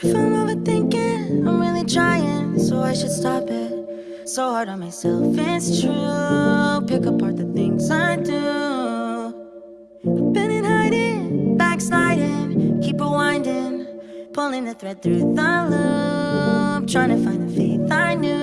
If I'm overthinking, I'm really trying, so I should stop it. So hard on myself, it's true. Pick apart the things I do. I've been in hiding, backsliding, keep rewinding, pulling the thread through the loop, trying to find the faith I knew.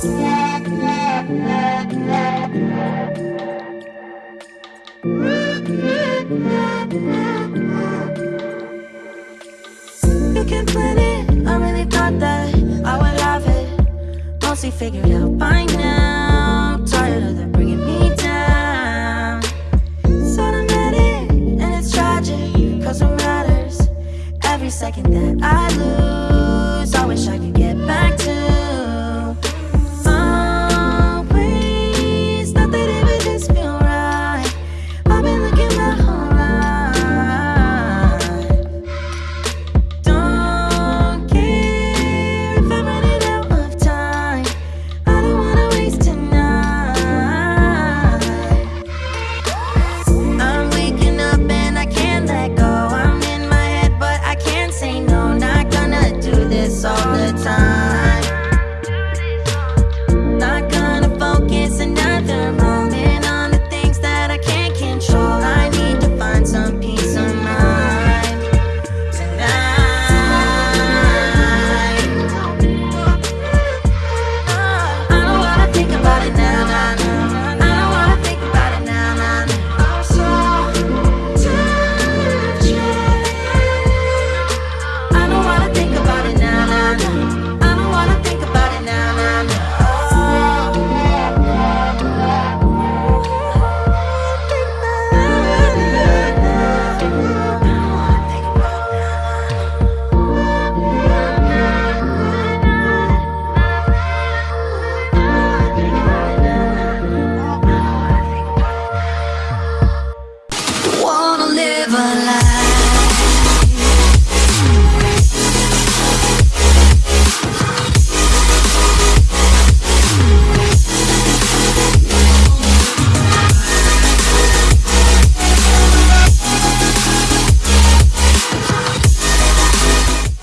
Can plan it. I really thought that I would have it mostly figured out by now. Tired of them bringing me down. It's automatic and it's tragic, cause it matters. Every second that